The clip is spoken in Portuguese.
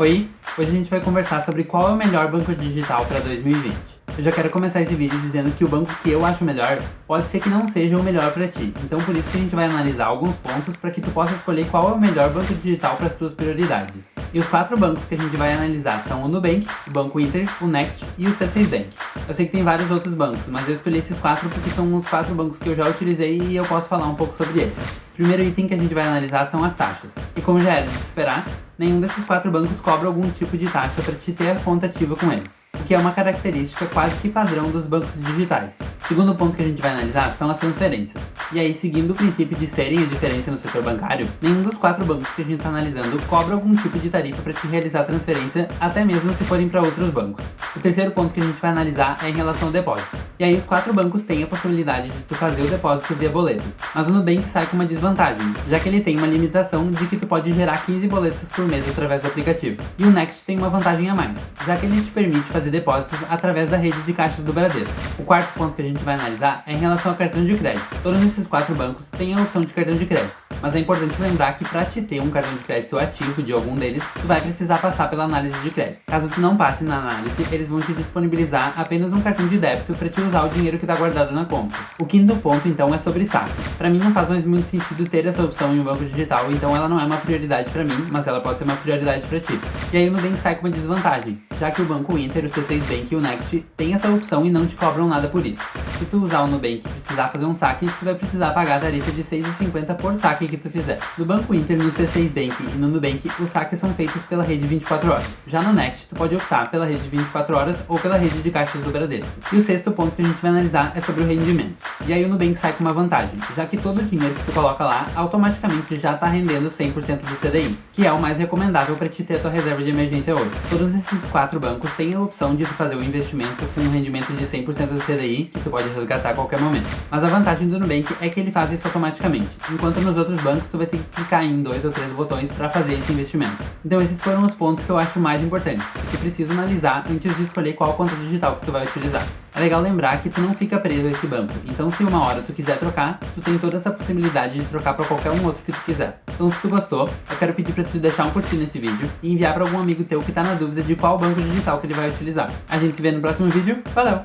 Oi, hoje a gente vai conversar sobre qual é o melhor banco digital para 2020. Eu já quero começar esse vídeo dizendo que o banco que eu acho melhor pode ser que não seja o melhor para ti. Então por isso que a gente vai analisar alguns pontos para que tu possa escolher qual é o melhor banco digital para as tuas prioridades. E os quatro bancos que a gente vai analisar são o Nubank, o Banco Inter, o Next e o C6 Bank. Eu sei que tem vários outros bancos, mas eu escolhi esses quatro porque são os quatro bancos que eu já utilizei e eu posso falar um pouco sobre eles. Primeiro item que a gente vai analisar são as taxas. E como já era de se esperar, nenhum desses quatro bancos cobra algum tipo de taxa para te ter a conta ativa com eles, o que é uma característica quase que padrão dos bancos digitais. O segundo ponto que a gente vai analisar são as transferências. E aí, seguindo o princípio de serem a diferença no setor bancário, nenhum dos quatro bancos que a gente está analisando cobra algum tipo de tarifa para te realizar transferência, até mesmo se forem para outros bancos. O terceiro ponto que a gente vai analisar é em relação ao depósito. E aí quatro bancos têm a possibilidade de tu fazer o depósito via boleto. Mas o Nubank sai com uma desvantagem, já que ele tem uma limitação de que tu pode gerar 15 boletos por mês através do aplicativo. E o Next tem uma vantagem a mais, já que ele te permite fazer depósitos através da rede de caixas do Bradesco. O quarto ponto que a gente vai analisar é em relação ao cartão de crédito. Todos esses quatro bancos têm a opção de cartão de crédito. Mas é importante lembrar que para te ter um cartão de crédito ativo de algum deles, tu vai precisar passar pela análise de crédito. Caso tu não passe na análise, eles vão te disponibilizar apenas um cartão de débito para te usar o dinheiro que está guardado na conta. O quinto ponto então é sobre saque. Para mim não faz mais muito sentido ter essa opção em um banco digital, então ela não é uma prioridade para mim, mas ela pode ser uma prioridade para ti. E aí o Nubank sai com uma desvantagem, já que o Banco Inter, o C6 Bank e o Next têm essa opção e não te cobram nada por isso. Se tu usar o Nubank e precisar fazer um saque, tu vai precisar pagar a tarifa de 6,50 por saque que tu fizer. No Banco Inter, no C6 Bank e no Nubank, os saques são feitos pela rede 24 horas. Já no Next, tu pode optar pela rede 24 horas ou pela rede de caixas do Bradesco. E o sexto ponto que a gente vai analisar é sobre o rendimento. E aí o Nubank sai com uma vantagem, já que todo o dinheiro que tu coloca lá, automaticamente já está rendendo 100% do CDI, que é o mais recomendável para te ter a tua reserva de emergência hoje. Todos esses quatro bancos têm a opção de tu fazer o investimento com um rendimento de 100% do CDI, que tu pode resgatar a qualquer momento. Mas a vantagem do Nubank é que ele faz isso automaticamente, enquanto nos outros bancos tu vai ter que clicar em dois ou três botões para fazer esse investimento. Então esses foram os pontos que eu acho mais importantes, que tu precisa analisar antes de escolher qual conta digital que tu vai utilizar. É legal lembrar que tu não fica preso a esse banco, então se uma hora tu quiser trocar, tu tem toda essa possibilidade de trocar para qualquer um outro que tu quiser. Então se tu gostou, eu quero pedir para tu deixar um curtir nesse vídeo e enviar para algum amigo teu que tá na dúvida de qual banco digital que ele vai utilizar. A gente se vê no próximo vídeo, valeu!